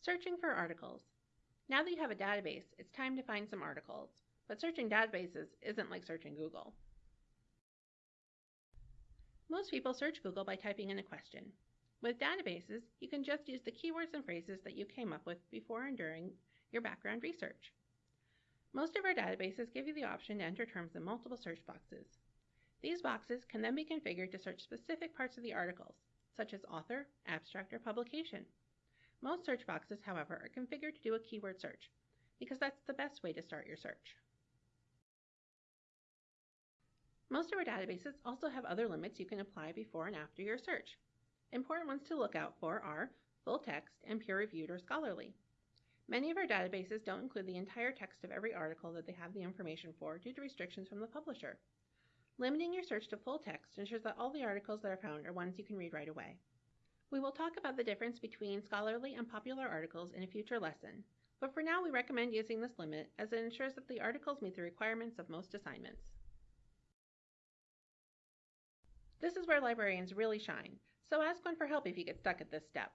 Searching for articles. Now that you have a database, it's time to find some articles. But searching databases isn't like searching Google. Most people search Google by typing in a question. With databases, you can just use the keywords and phrases that you came up with before and during your background research. Most of our databases give you the option to enter terms in multiple search boxes. These boxes can then be configured to search specific parts of the articles, such as author, abstract, or publication. Most search boxes, however, are configured to do a keyword search, because that's the best way to start your search. Most of our databases also have other limits you can apply before and after your search. Important ones to look out for are full text and peer-reviewed or scholarly. Many of our databases don't include the entire text of every article that they have the information for due to restrictions from the publisher. Limiting your search to full text ensures that all the articles that are found are ones you can read right away. We will talk about the difference between scholarly and popular articles in a future lesson, but for now we recommend using this limit as it ensures that the articles meet the requirements of most assignments. This is where librarians really shine, so ask one for help if you get stuck at this step.